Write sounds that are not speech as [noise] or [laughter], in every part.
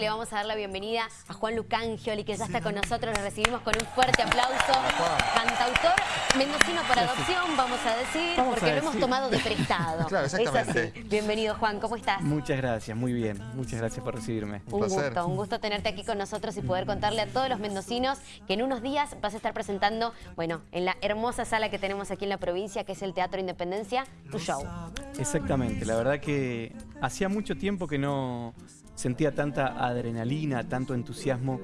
Le vamos a dar la bienvenida a Juan Lucangioli, que ya está con nosotros. Lo recibimos con un fuerte aplauso. Cantautor mendocino por adopción, vamos a decir, porque lo hemos tomado de [laughs] prestado. claro, exactamente. Es así. Bienvenido, Juan. ¿Cómo estás? Muchas gracias, muy bien. Muchas gracias por recibirme. Un, gusto, un gusto tenerte aquí con nosotros y poder contarle a todos los mendocinos que en unos días vas a estar presentando, bueno, en la hermosa sala que tenemos aquí en la provincia, que es el Teatro Independencia, tu show. Exactamente. La verdad que hacía mucho tiempo que no sentía tanta adrenalina, tanto entusiasmo,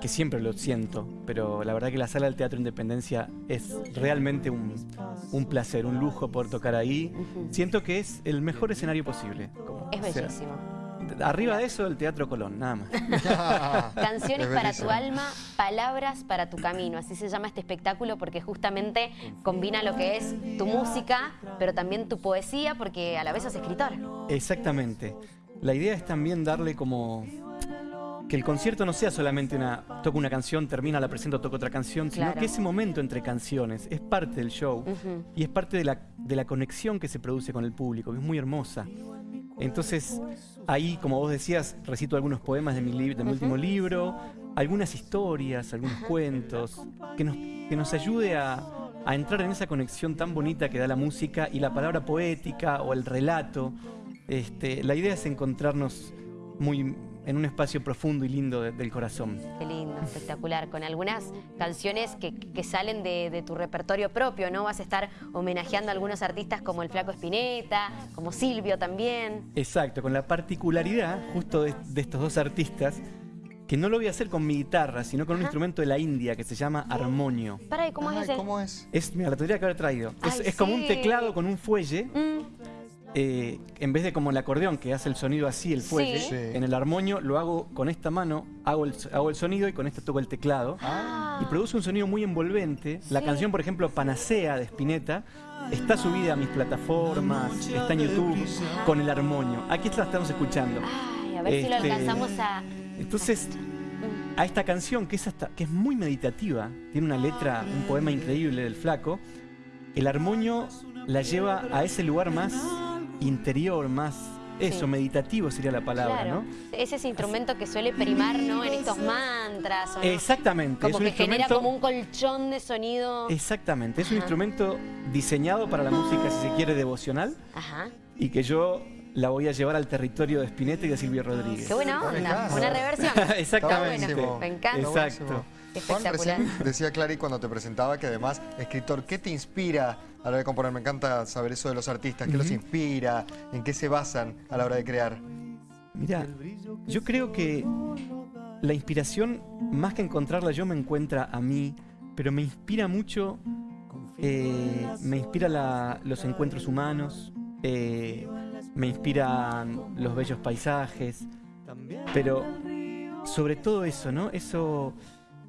que siempre lo siento, pero la verdad que la sala del Teatro Independencia es realmente un, placer, un lujo por tocar ahí. Siento que es el mejor escenario posible. es bellísimo. arriba de eso, el Teatro Colón, nada más. [laughs] Canciones para tu alma, palabras para tu camino. Así se llama este espectáculo porque justamente combina lo que es tu música, pero también tu poesía, porque a la vez sos escritor. Exactamente. La idea es también darle como... Que el concierto no sea solamente una... Toco una canción, termina, la presento, toco otra canción, sino que ese momento entre canciones es parte del show y es parte de la, de la conexión que se produce con el público, que es muy hermosa. Entonces, ahí, como vos decías, recito algunos poemas de mi, de mi último libro, algunas historias, algunos cuentos, que nos, que nos ayude a, a entrar en esa conexión tan bonita que da la música y la palabra poética o el relato. Este, la idea es encontrarnos muy en un espacio profundo y lindo del corazón. Qué lindo, espectacular. Con algunas canciones que, salen de, tu repertorio propio, ¿no? Vas a estar homenajeando a algunos artistas como el Flaco Espineta, como Silvio también. Exacto, con la particularidad justo de, estos dos artistas que no lo voy a hacer con mi guitarra, sino con un instrumento de la India que se llama armonio. Para, ¿cómo es ese? ¿Cómo es? Es, mira, la tendría que haber traído. es, como un teclado con un fuelle. Mm. Eh, en vez de como el acordeón que hace el sonido así, el fuelle, en el armonio lo hago con esta mano, hago el, hago el sonido y con esta toco el teclado. Y produce un sonido muy envolvente. La canción, por ejemplo, Panacea de Spinetta, está subida a mis plataformas, está en YouTube, con el armonio. Aquí la estamos escuchando. Ay, a ver si lo este, alcanzamos a... Entonces, a esta canción, que es, hasta, que es muy meditativa, tiene una letra, un poema increíble del flaco, el armonio la lleva a ese lugar más interior, más eso, meditativo sería la palabra, ¿no? Es ese instrumento que suele primar, ¿no? En estos mantras. Exactamente. Como que genera como un colchón de sonido. Exactamente. Es un instrumento diseñado para la música, si se quiere, devocional. Ajá. Y que yo la voy a llevar al territorio de Spinetta y de Silvio Rodríguez. Qué buena onda. Una reversión. [laughs] Exactamente. Me encanta. Exacto. Juan, recién decía Clary cuando te presentaba que además, escritor, ¿qué te inspira a la hora de componer? Me encanta saber eso de los artistas, ¿qué los inspira? ¿En qué se basan a la hora de crear? Mira, yo creo que la inspiración, más que encontrarla yo, me encuentra a mí, pero me inspira mucho, eh, me inspira los encuentros humanos, eh, me inspiran los bellos paisajes, pero sobre todo eso, ¿no? Eso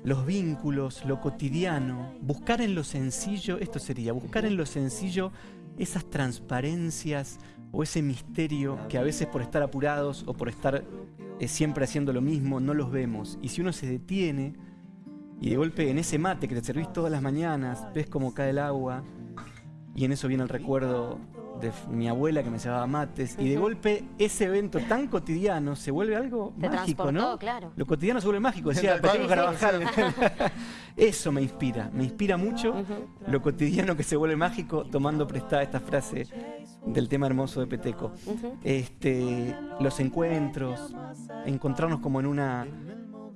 los vínculos, lo cotidiano, buscar en lo sencillo, esto sería, buscar en lo sencillo esas transparencias o ese misterio que a veces por estar apurados o por estar eh, siempre haciendo lo mismo no los vemos. Y si uno se detiene y de golpe en ese mate que te servís todas las mañanas, ves cómo cae el agua y en eso viene el recuerdo de mi abuela que me llevaba mates, y de golpe ese evento tan cotidiano se vuelve algo mágico, ¿no? Claro. Lo cotidiano se vuelve mágico, decía [laughs] Peteco Carabajal. [laughs] Eso me inspira, me inspira mucho lo cotidiano que se vuelve mágico, tomando prestada esta frase del tema hermoso de Peteco. este, los encuentros, encontrarnos como en una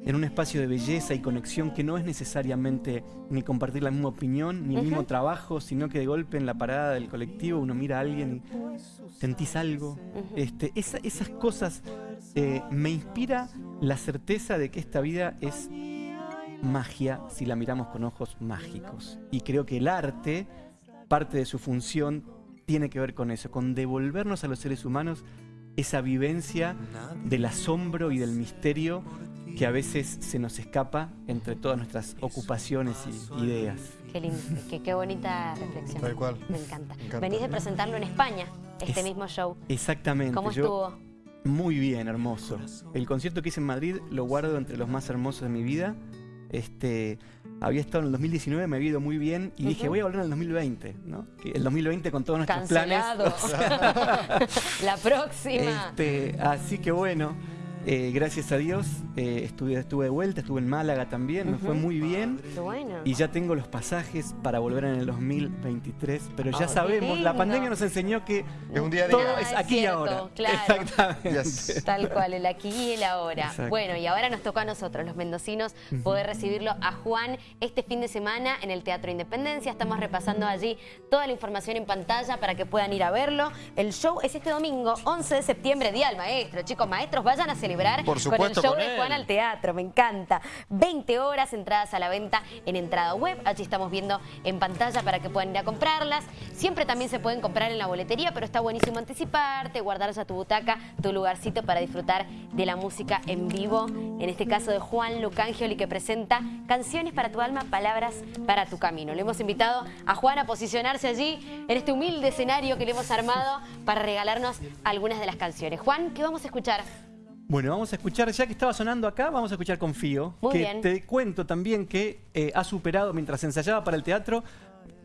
en un espacio de belleza y conexión que no es necesariamente ni compartir la misma opinión, ni el mismo trabajo, sino que de golpe en la parada del colectivo uno mira a alguien y sentís algo. este, esas cosas eh, me inspira la certeza de que esta vida es magia si la miramos con ojos mágicos. Y creo que el arte, parte de su función, tiene que ver con eso, con devolvernos a los seres humanos esa vivencia del asombro y del misterio que a veces se nos escapa entre todas nuestras ocupaciones y ideas. Qué lindo, qué, bonita reflexión. Tal cual. Me encanta. Venís de presentarlo en España, este mismo show. Exactamente. ¿Cómo estuvo? muy bien, hermoso. El concierto que hice en Madrid lo guardo entre los más hermosos de mi vida. Este, había estado en el 2019, me había ido muy bien y dije, voy a volver en el 2020, ¿no? el 2020 con todos nuestros Cancelado. planes. [laughs] La próxima. Este, así que bueno, Eh, gracias a Dios eh, estuve, estuve de vuelta, estuve en Málaga también, me fue muy bien. Qué bueno. Y ya tengo los pasajes para volver en el 2023. Pero ya Oh, sabemos, la pandemia nos enseñó que Es un día a todo día. Ah, es aquí y ahora. claro. Exactamente. Yes. Tal cual, el aquí y el ahora. Exacto. Bueno, y ahora nos toca a nosotros, los mendocinos, poder recibirlo a Juan este fin de semana en el Teatro Independencia. Estamos repasando allí toda la información en pantalla para que puedan ir a verlo. El show es este domingo, 11 de septiembre, Día del Maestro. Chicos, maestros, vayan a celebrar Por con el supuesto, show con de. Juan al teatro. Me encanta. 20 horas, entradas a la venta en entrada web. Allí estamos viendo en pantalla para que puedan ir a comprarlas. Siempre también se pueden comprar en la boletería, pero está buenísimo anticiparte, guardar ya tu butaca, tu lugarcito para disfrutar de la música en vivo. En este caso de Juan Lucangioli que presenta Canciones para tu alma, palabras para tu camino. Le hemos invitado a Juan a posicionarse allí en este humilde escenario que le hemos armado para regalarnos algunas de las canciones. Juan, ¿qué vamos a escuchar? Bueno, vamos a escuchar, ya que estaba sonando acá, vamos a escuchar Confío. Muy que bien. te cuento también que eh, ha superado, mientras ensayaba para el teatro,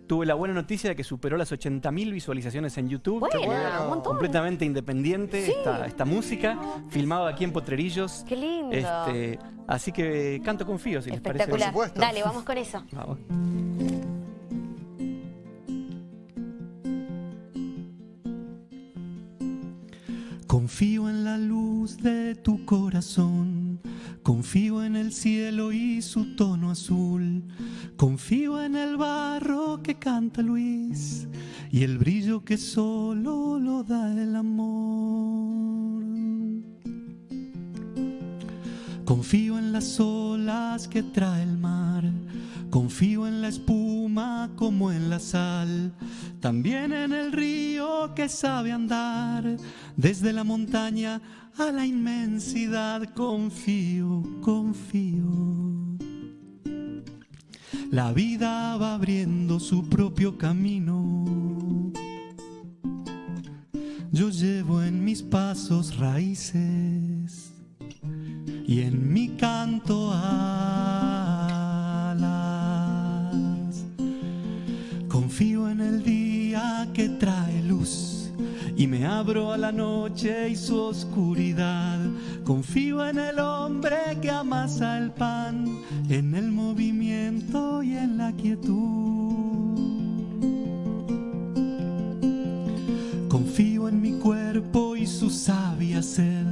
tuve la buena noticia de que superó las 80.000 visualizaciones en YouTube. Buena, bueno. un montón. Completamente independiente esta, esta música, filmado aquí en Potrerillos. Qué lindo. Este, así que canto Confío, si les parece. Espectacular. Por supuesto. Dale, vamos con eso. Vamos. Confío en la luz de tu corazón, confío en el cielo y su tono azul, confío en el barro que canta Luis y el brillo que solo lo da el amor. Confío en las olas que trae el mar, confío en la espuma como en la sal, también en el río que sabe andar, desde la montaña a la inmensidad, confío, confío. La vida va abriendo su propio camino. Yo llevo en mis pasos raíces y en mi canto alas. Y me abro a la noche y su oscuridad. Confío en el hombre que amasa el pan, en el movimiento y en la quietud. Confío en mi cuerpo y su sabia sed.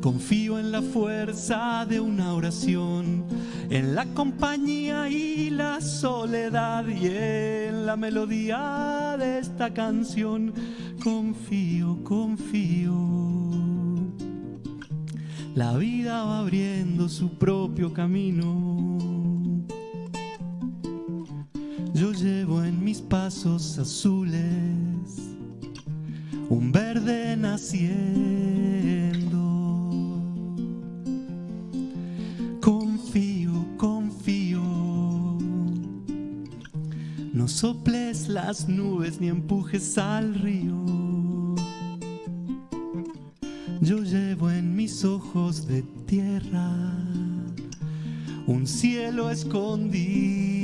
Confío en la fuerza de una oración, en la compañía y la soledad y en la melodía de esta canción. Confío, confío. La vida va abriendo su propio camino. Yo llevo en mis pasos azules un verde naciendo. Soples las nubes ni empujes al río. Yo llevo en mis ojos de tierra un cielo escondido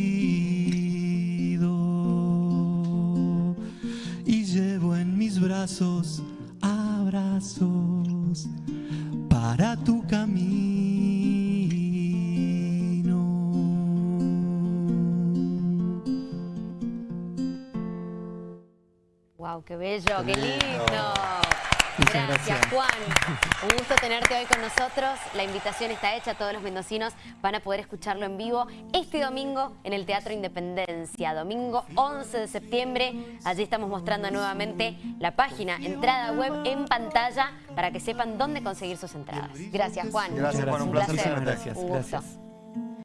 qué bello, qué lindo. Gracias, gracias. Juan. Un gusto tenerte hoy con nosotros. La invitación está hecha. Todos los mendocinos van a poder escucharlo en vivo este domingo en el Teatro Independencia. Domingo 11 de septiembre. Allí estamos mostrando nuevamente la página, entrada web en pantalla para que sepan dónde conseguir sus entradas. Gracias, Juan. Gracias, Juan. Un placer gracias. Un gusto. gracias.